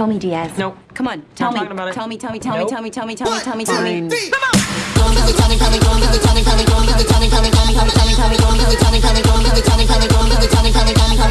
Tell me, Diaz. No. Come on, tell me. Tell me, tell me, tell me, tell me, tell me, tell me, tell me, tell me, Come on. Tell me, tell me, tell me,